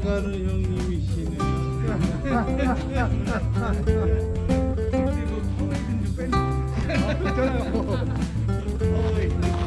이가루 형님이시네. 근데 뭐 파워에이드 좀 빼. 아, 괜찮아요.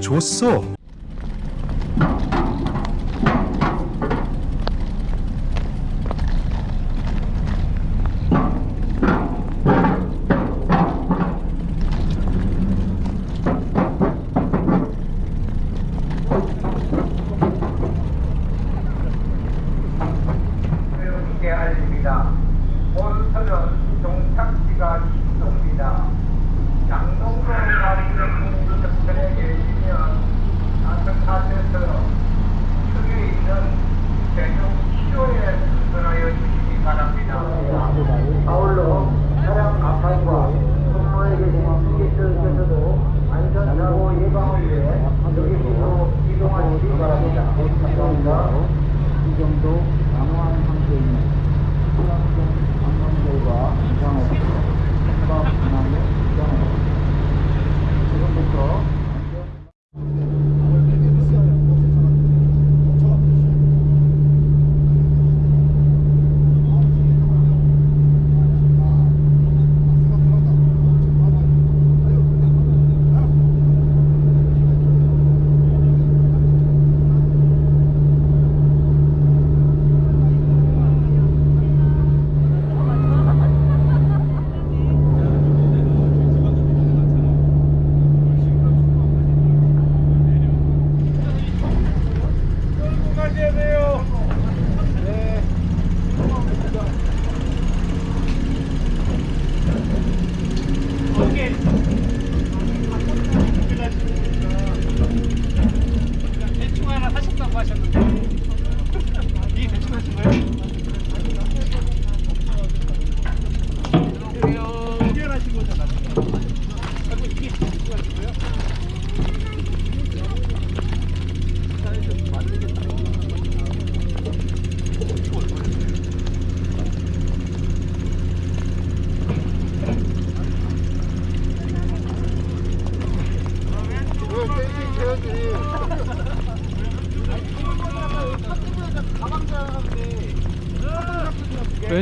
좋았어.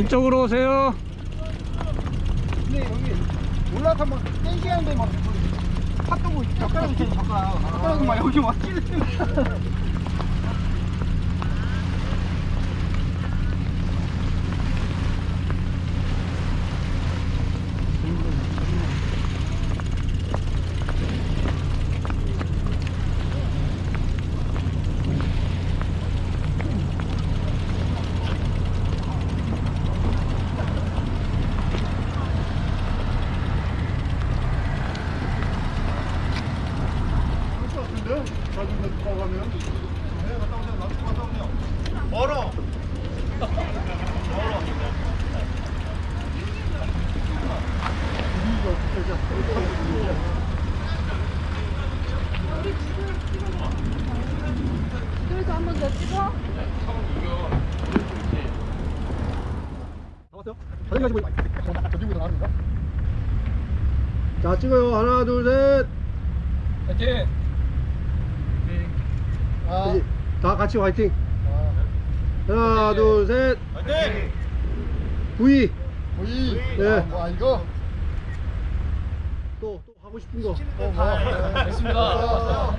이쪽으로 오세요. 근데 여기 올라서 막 3시간 되막 팥도고 젓가락이 젓가락 젓가락이 막 여기 자 찍어요. 하나 둘 셋. 화이팅! 아. 다 같이 화이팅. 하나 둘 셋. 화이팅! V. 거의 네. 뭐 이거 또, 또 하고 싶은 거. 어, 뭐. 됐습니다.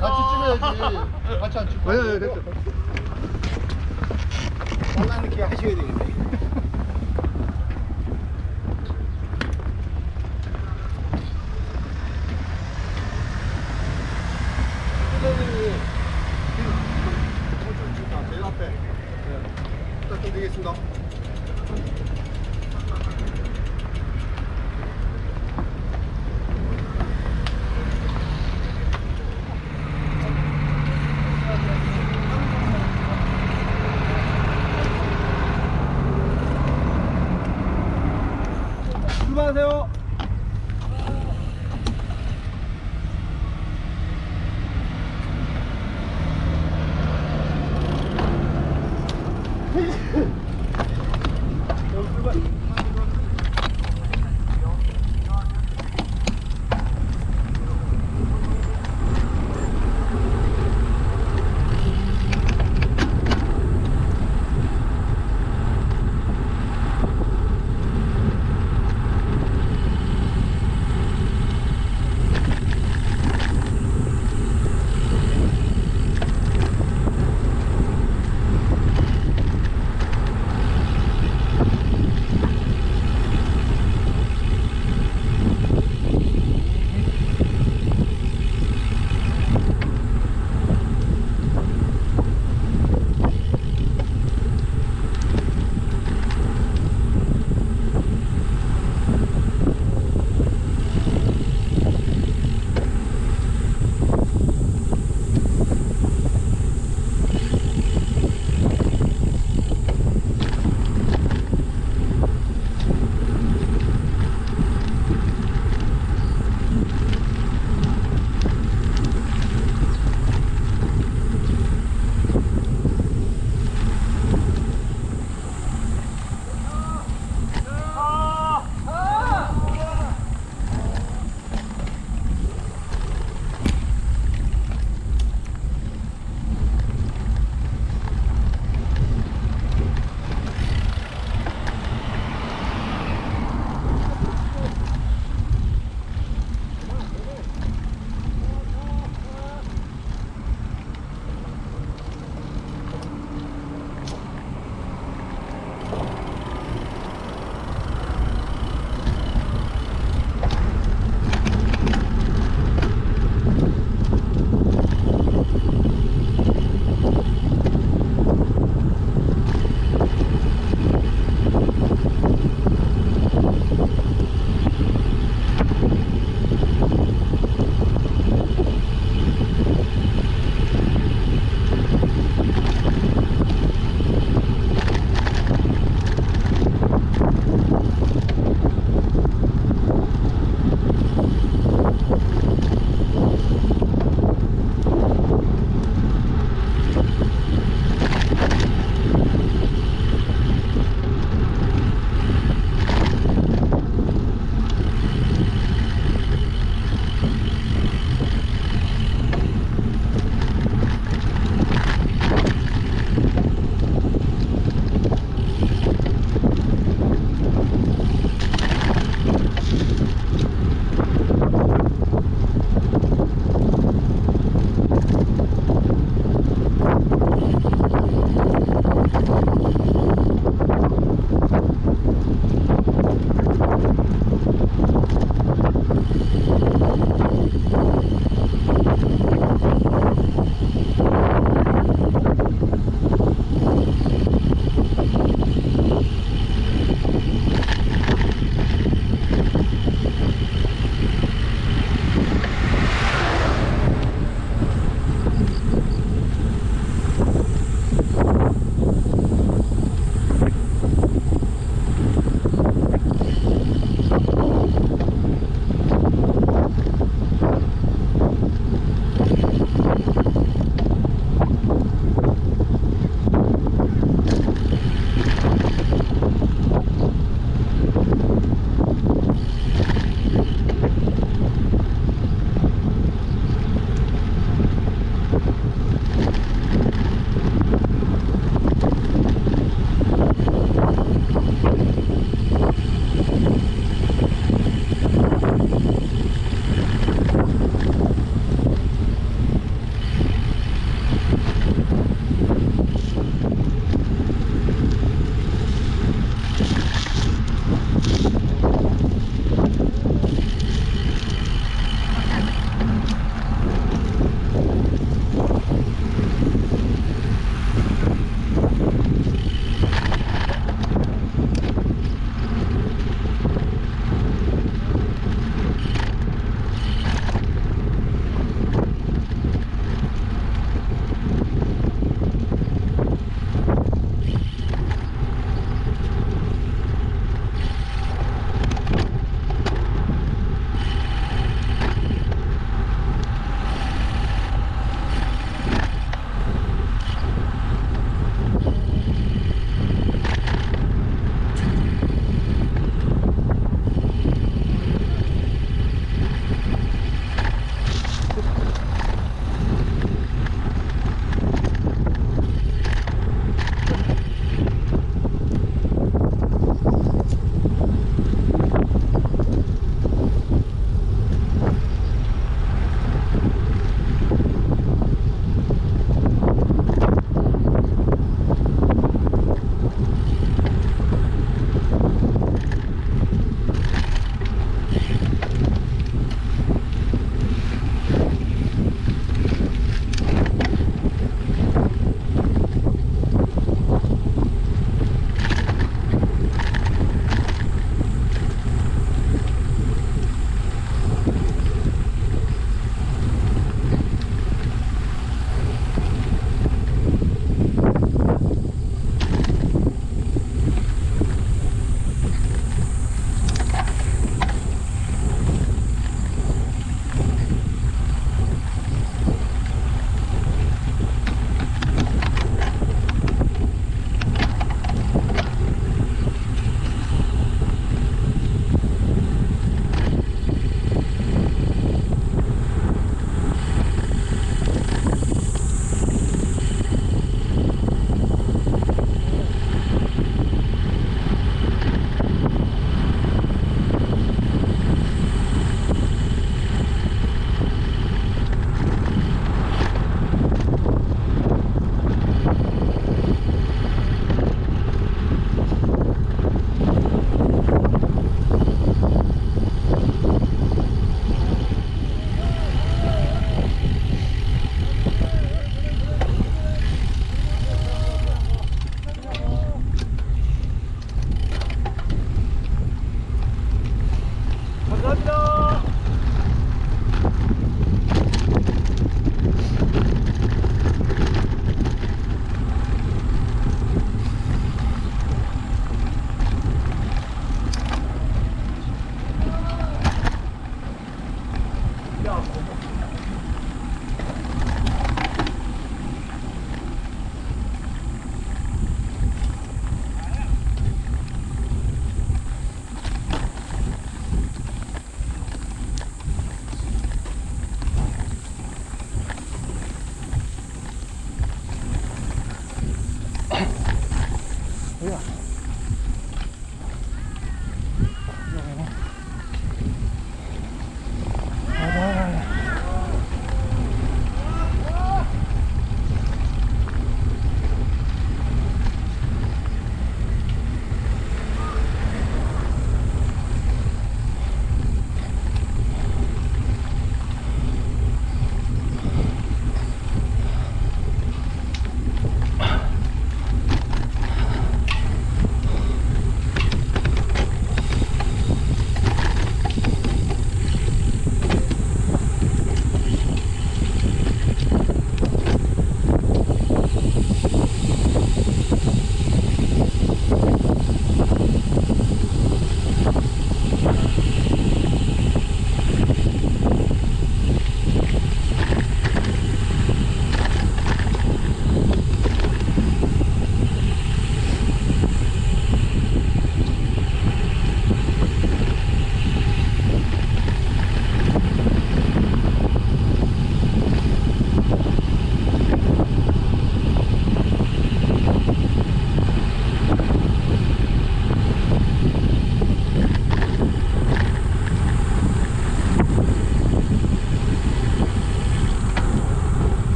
같이 찍어야지 같이 안 찍고 아니, 아니, 됐어. 빨라는 게 하셔야 되겠네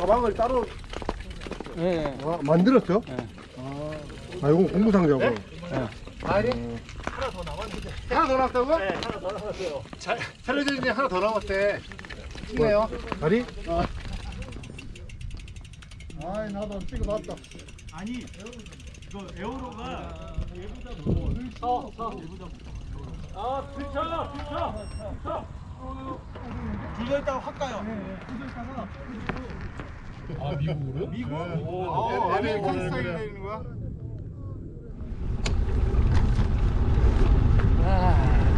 가방을 따로 아, 만들었어? 아, 아 이건 공구 상자고. 아니 하나 더 남았는데. 하나 더 남았다고? 네, 하나 더 남았어요. 살려주니 하나 더 남았대. 찍네요. 다리? 아. 아이 나도 찍어봤다. 아니, 이거 에어로가 얘보다 무거워. 서, 서. 얘보다. 아, 들쳐, 들쳐, 들쳐. 둘다 있다가 확 가요. 아 미국으로? 미국? 아, 아메리칸 스타일로 되는 거야? 아,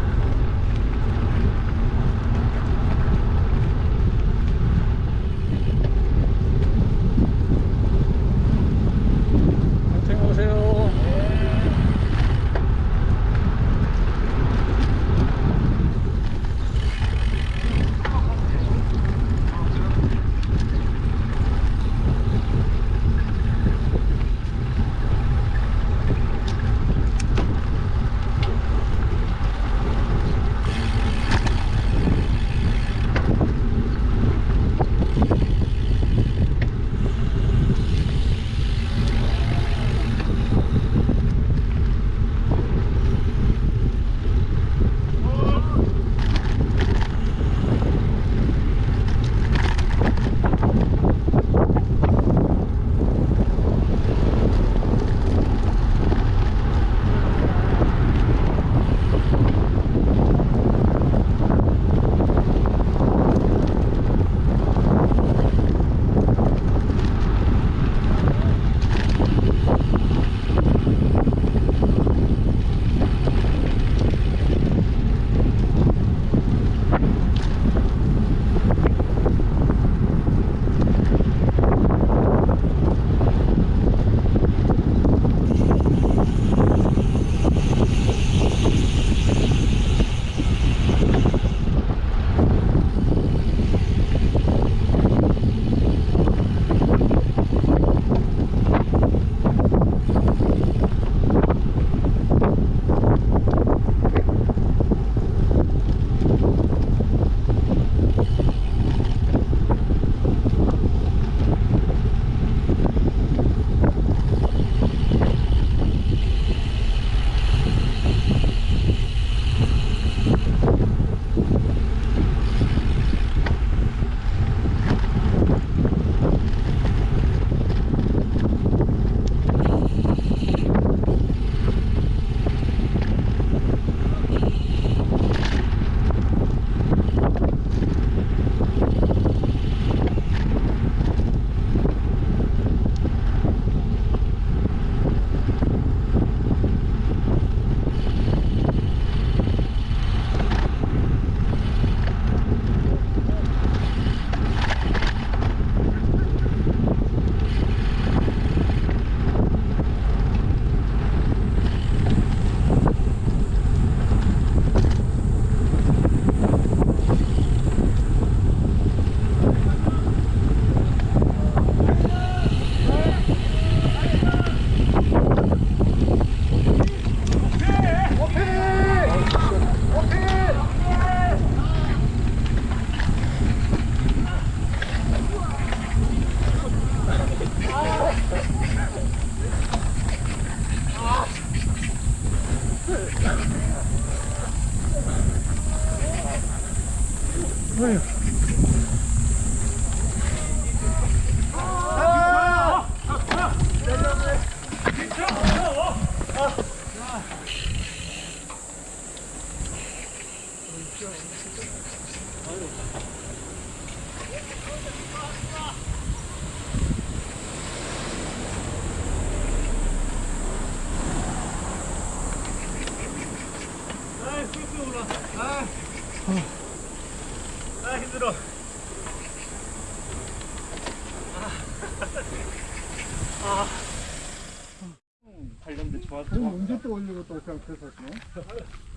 관련된 좋아서 돈 언제 또 올리고 또 그냥 계속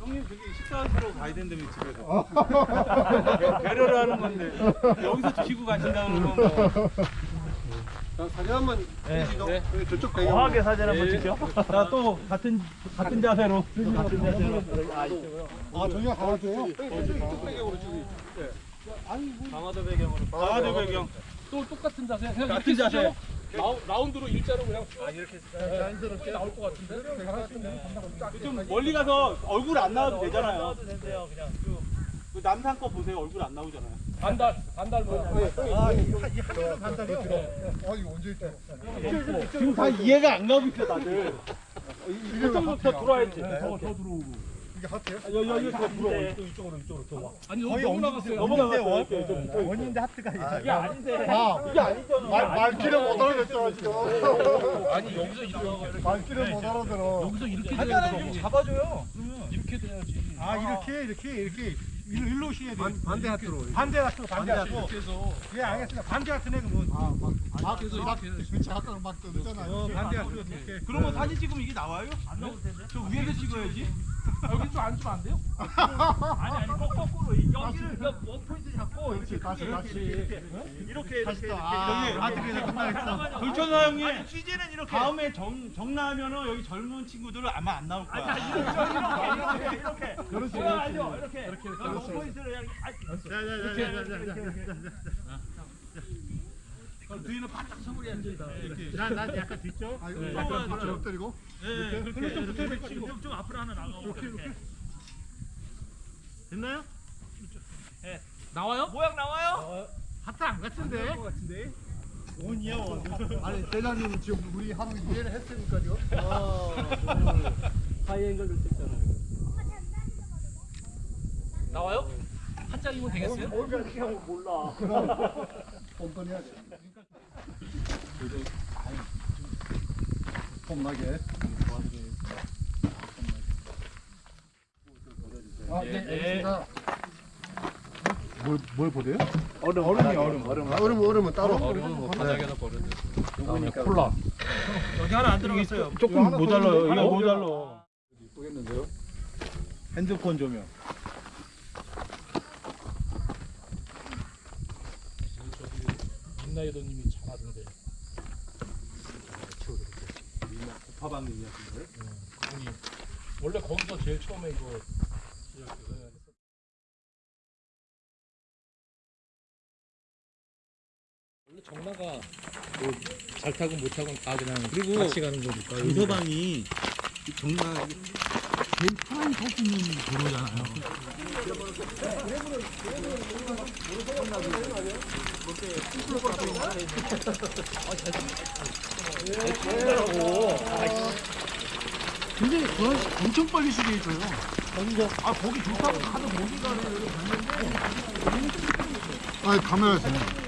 형님 저기 식사하시러 가야 된다며 집에서 배려를 하는 건데 여기서 드시고 가신다는 건 뭐. 사진 한번 찍으시죠. 저기 저쪽 배경. 과하게 사진 한번 찍죠. 자, 또 같은 같은 자세로. 같은 자세로. 아 저기가 가야 돼요? 저기 저쪽 배경으로 찍으. 강화도 배경으로 강화도 배경 또 똑같은 자세. 같은 자세. 라운드로 일자로 그냥 좀 멀리 가서 얼굴 안 나와도 되잖아요. 그 남산 거 보세요. 얼굴 안 나오잖아요. 반달 반달 뭐 아, 이거 반달이요? 아, 이거 언제 있다. 지금 다 이해가 안 가고 있어 다들. 이게 더 들어와야지. 더, 더 들어오고 이게 하트요? 여기 여기 더 들어와 이쪽으로 이쪽으로 더 와. 아니 너무 너무 나갔어요. 넘어가세요 이렇게 좀 붙어. 원인데 하트가 이게 아닌데 아, 이게 아니잖아 말, 말귀를 못 알아듣잖아, 지금. 아니 여기서 이렇게 말귀를 못 알아들어. 여기서 이렇게 좀 잡아줘요 이렇게 돼야지. 아, 이렇게, 이렇게, 이렇게. 일로, 일로 오셔야 돼. 반대 하트로. 반대 하트로, 반대 하트로. 예, 알겠습니다. 반대 하트네, 그러면. 아, 막, 막, 그래서 막, 이렇게 그렇지, 아까 막 뜨잖아. 어, 반대 하트로. 이렇게. 그러면 사진 찍으면 이게 나와요? 안 나올 텐데 저 위에서 찍어야지 여기 좀 앉으면 안 돼요? 아니 아니 거- 거꾸로 여기를 원 포인트 잡고 그렇지, 다시, 다시. 이렇게 이렇게 다시 또, 이렇게 아, 여기 하트가 끝나겠어. 돌천사 형님 취재는 이렇게 다음에 정 정나면은 여기 젊은 친구들은 아마 안 나올 거야 이렇게 이렇게 이렇게 그렇지, 그렇지. 알죠? 이렇게 이렇게 원 포인트를 그냥 아, 뒤는 바짝 서물이 앉아있다 난, 난 약간 뒤쪽. 아, 이거 약간 뒤쪽 엎드리고. 네, 그렇게 좀 붙어 있고 좀 앞으로 하나 나가고 이렇게 이렇게 됐나요? 나와요? 모양 나와요? 하트 안 같은데? 원이야, 원. 아니, 대장님은 지금 우리 하루 이해를 했으니까, 지금. 나와요? 한 장이면 되겠어요? 뻔뻔히 해야 돼. 폼나게. 아, 네, 알겠습니다. 뭘, 뭘 보래요? 얼음, 얼음이 얼음, 얼음. 아, 얼음, 얼음은 따로. 얼음은 바닥에다 버려도 콜라 여기 하나 안 들어갔어요 조금 모자라요 이거 모자라 보겠는데요? 핸드폰 조명 민나이도님이 참 하던데 고파방 얘기하신 거예요? 아니 원래 거기서 제일 처음에 이거 시작해서 원래 정나가 뭐잘 타고 못 타고 다 그냥 그리고 같이 가는 거니까. 강서방이 정말 제일 편하게 탈수 있는 도로잖아요 근데 그 아저씨 엄청 빨리 수리해줘요. 아, 거기 좋다고 가도 못 가는 아, 카메라에서.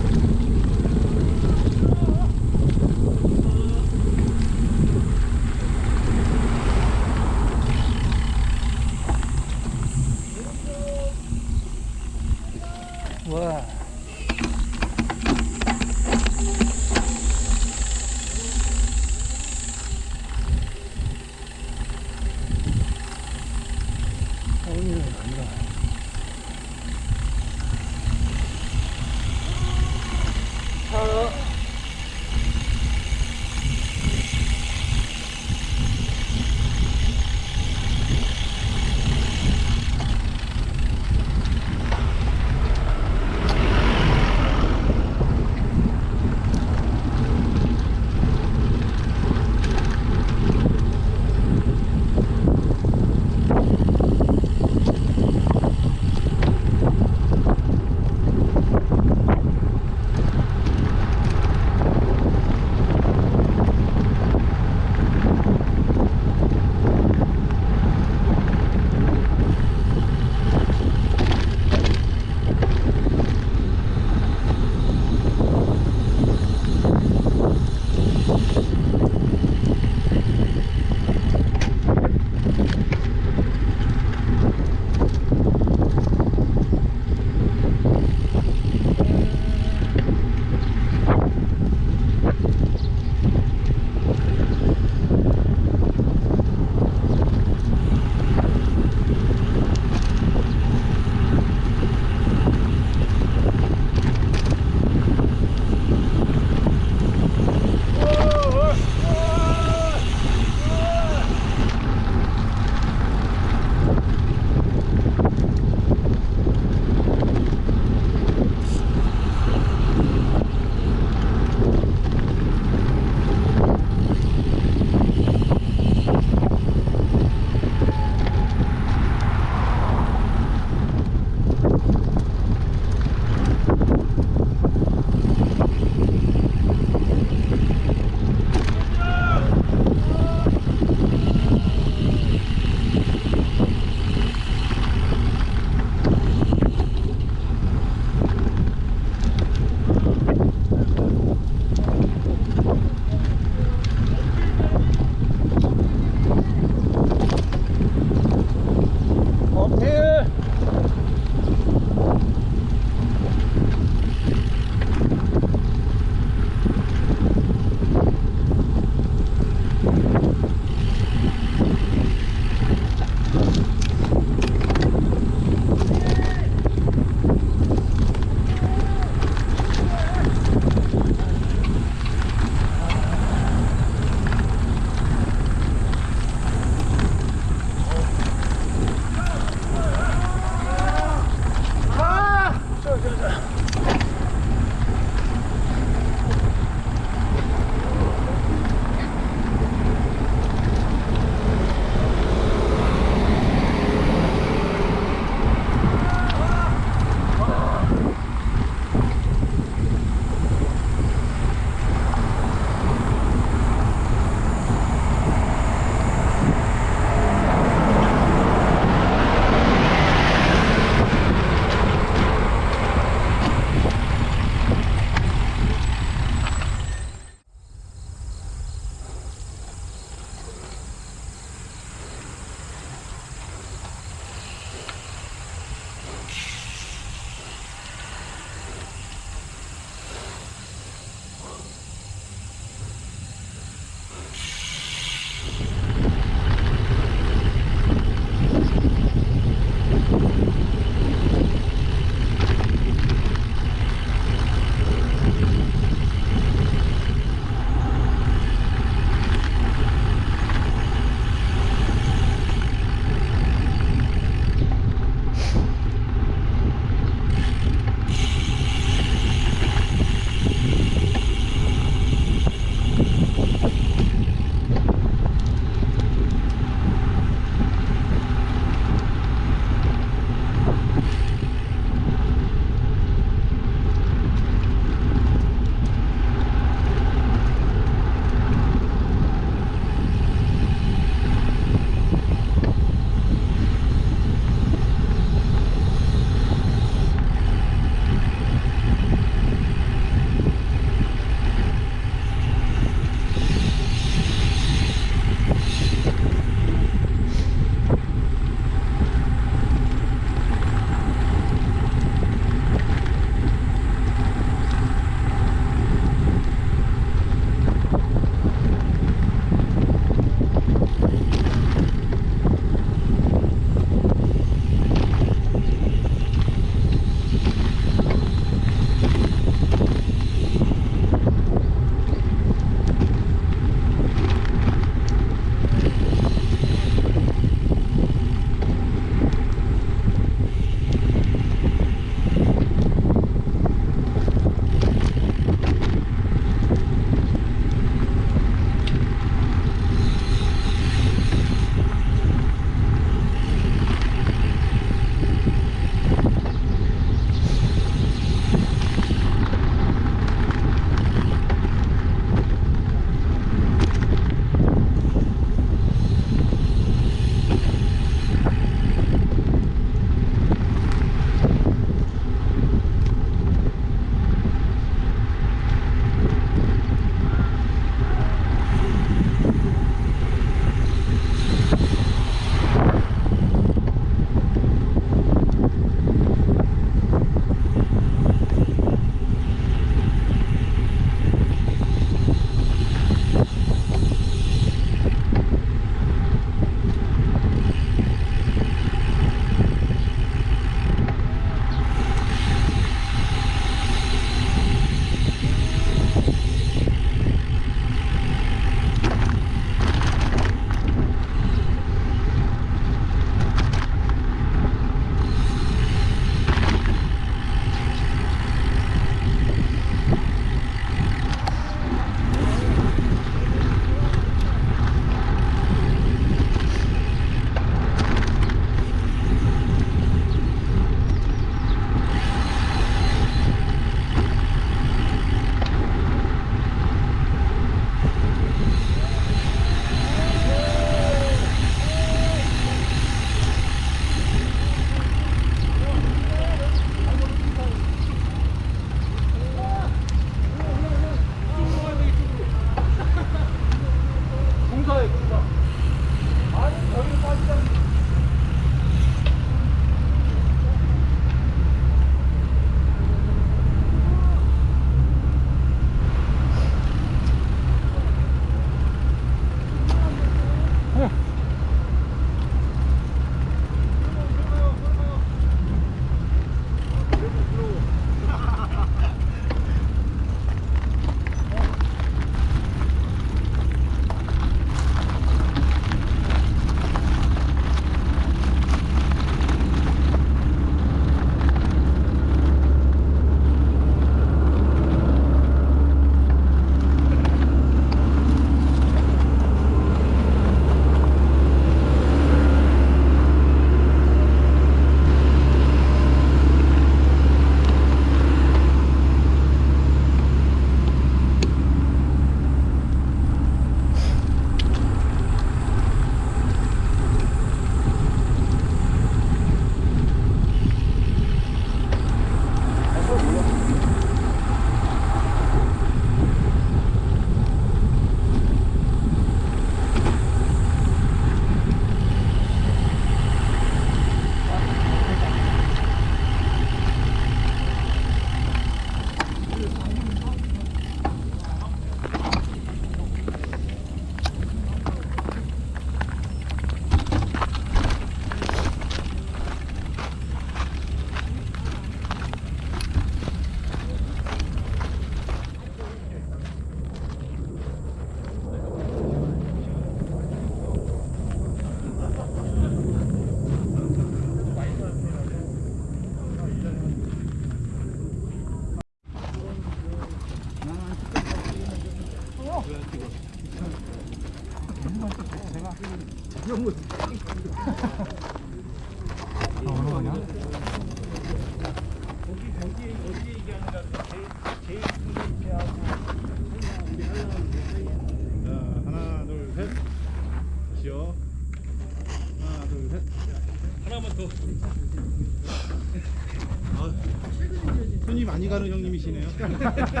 가는 형님이시네요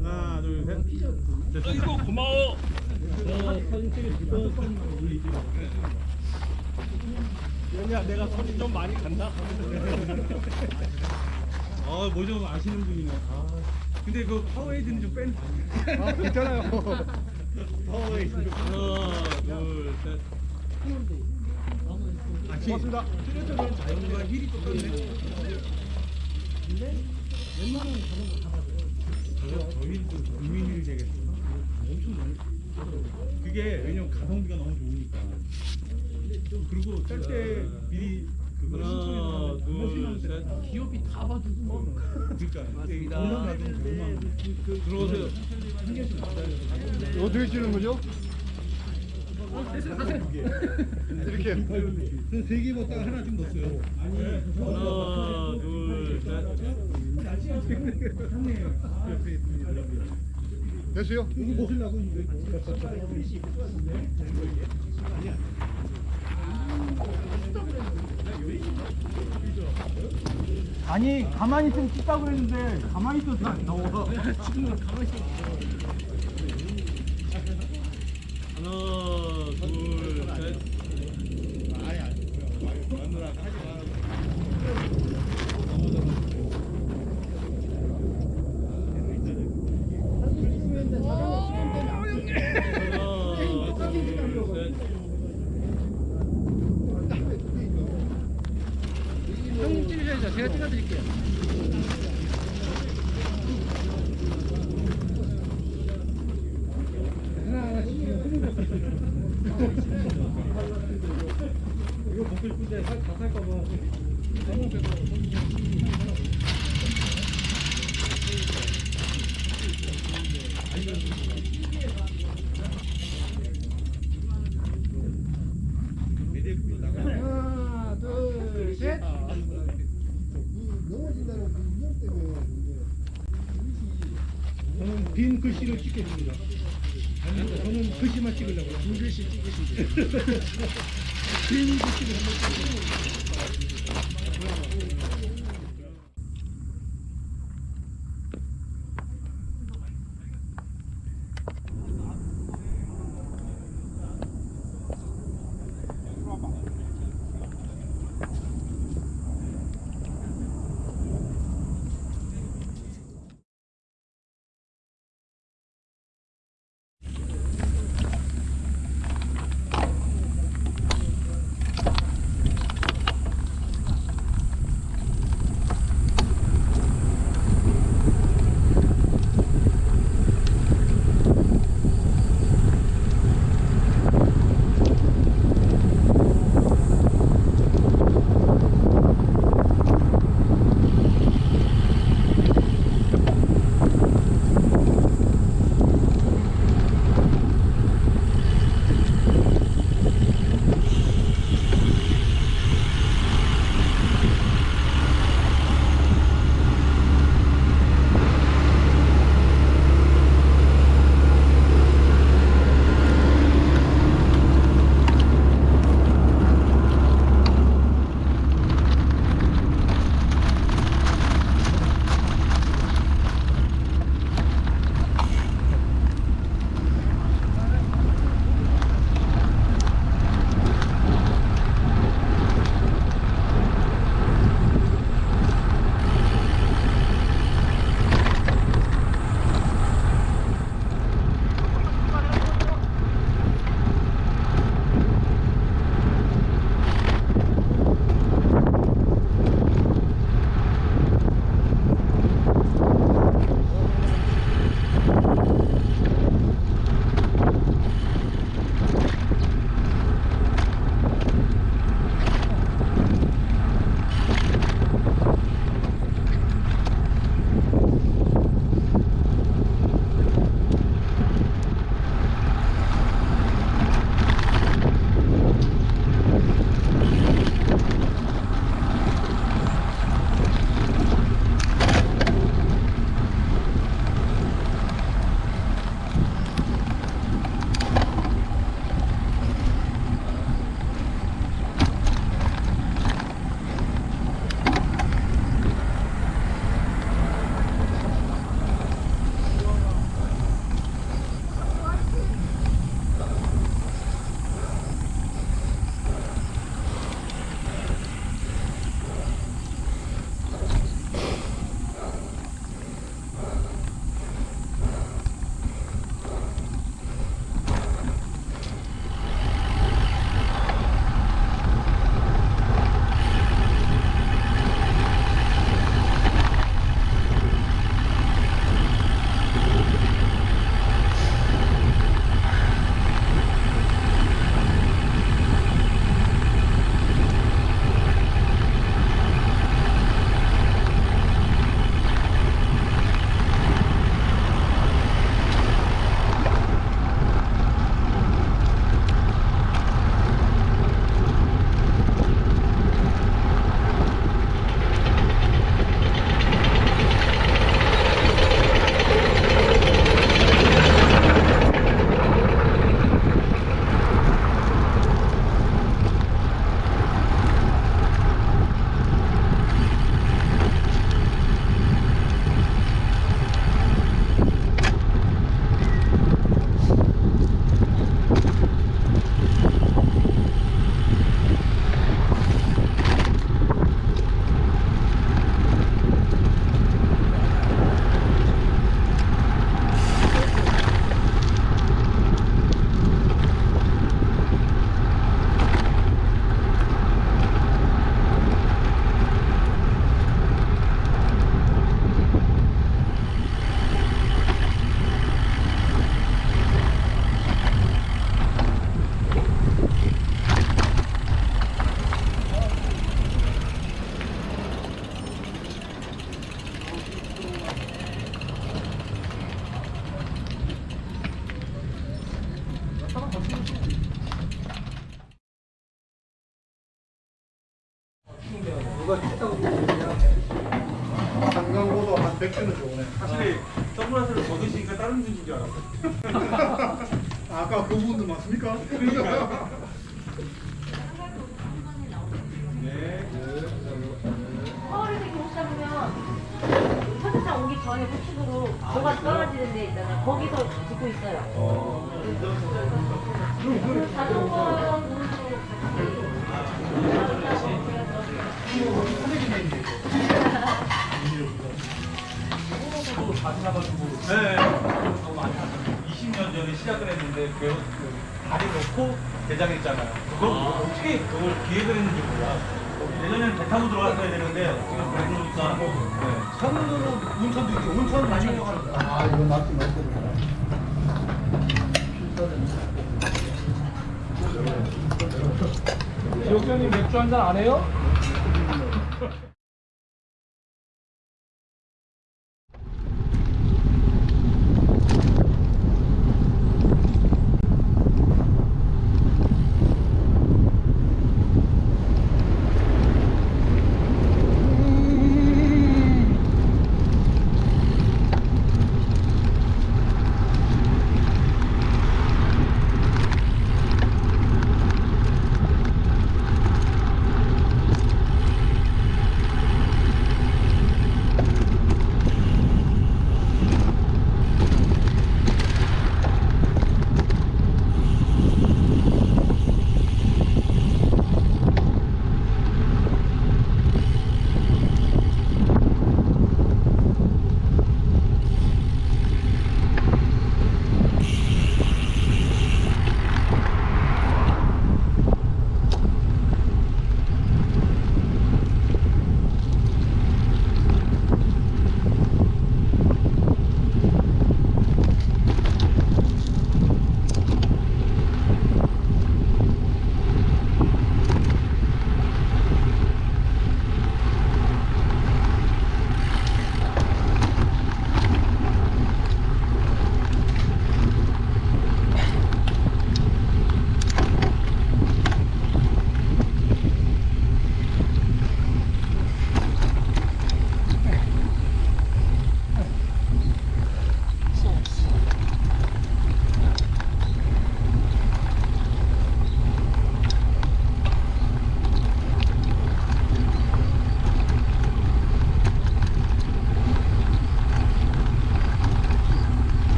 하나 둘셋. 됐어 이거 고마워. 어, 사진 찍을 연희야 내가 손이 좀 많이 간다 아뭐 좀 아시는 분이네. 아 근데 그 파워에이드는 좀 뺀. 아 괜찮아요. 파워에이드. 좀 하나 둘셋. 같이 고맙습니다. 뚜렷한 자연과 힐이 똑같네. 저 저희도 국민일이 되겠어 엄청 많이 그게 왜냐면 가성비가 너무 좋으니까. 그리고 짤때 미리 그거 하나, 둘, 셋. 기업이 다 봐주고 뭐. 그러니까 돈만 받으면 되만 들어오세요. 어떻게 치는 거죠? 이렇게. 세개 먹다가 하나 좀 넣었어요. 아니 하나, 둘, 셋. 됐어요? 이거 먹으려고 이거 아니 가만히 있으면 찍다 그랬는데 가만히 있어도 안 나와 지금 가만히 있어 하나, 둘, 셋. 하나, 둘, 셋. 형님 찍으셔야죠 제가 찍어드릴게요 이거 먹고 싶은데 다 살까 봐 하나 둘셋 넘어진다는 그 인형 때문에 저는 빈 글씨를 찍겠습니다. 아니, 저는 글씨만 찍으려고요. 빈 글씨 찍으시죠. 한번 찍으세요. 타고 들어갔어야 되는데 지금 그러니까 뭐, 네. 천으로 온천도 있고 온천 많이 들어가는 아 이거 맞지 맞거든요. 기억자님 맥주 한 잔 안 해요?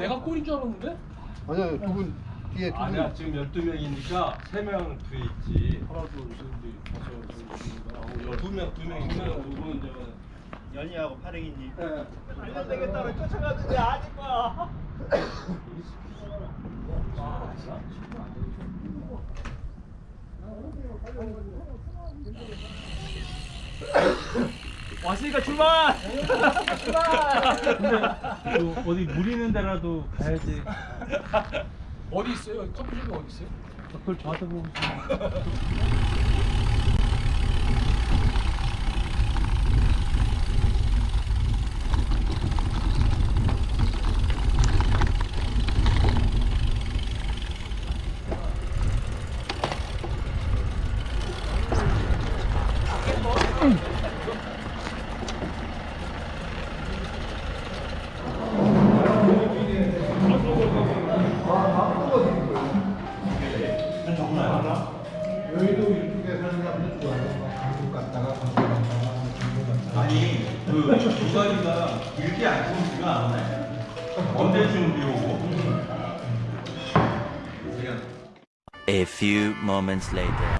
내가 꼴인 줄 알았는데? 아니야 두분 뒤에 두 분 아니야 지금 12명이니까 3명 뒤에 있지 하나 둘셋넷 다섯 여섯 일곱 두 명, 두 명이니까 누구는 이제 연희하고 파랭이님. 왔으니까 출발! 근데 어디 물 있는 데라도 가야지. 어디 있어요? 커피숍이 어디 있어요? 그걸 저한테 보고 moments later.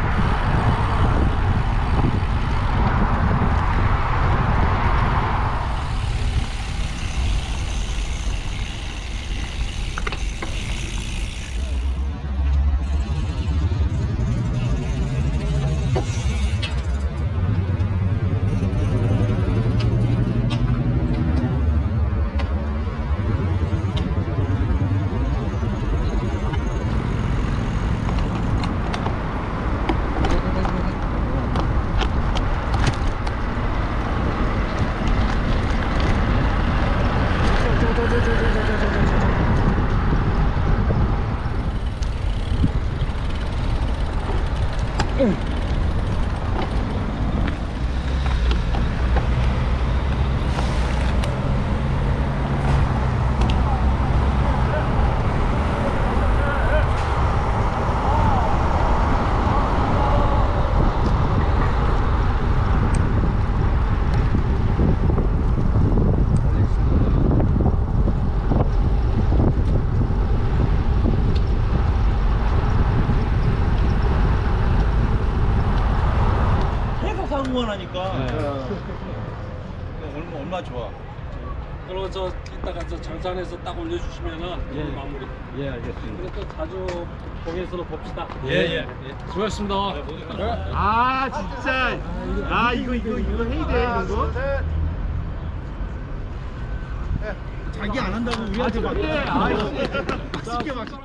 올려주시면은 마무리. 예 알겠습니다. 또 자주 거기에서도 봅시다. 예예. 수고하셨습니다. 아 진짜. 아 이거 이거 이거 해야 돼 이런 거. 자기 안 한다고 우리한테 막. 아 맛있게 맛있게.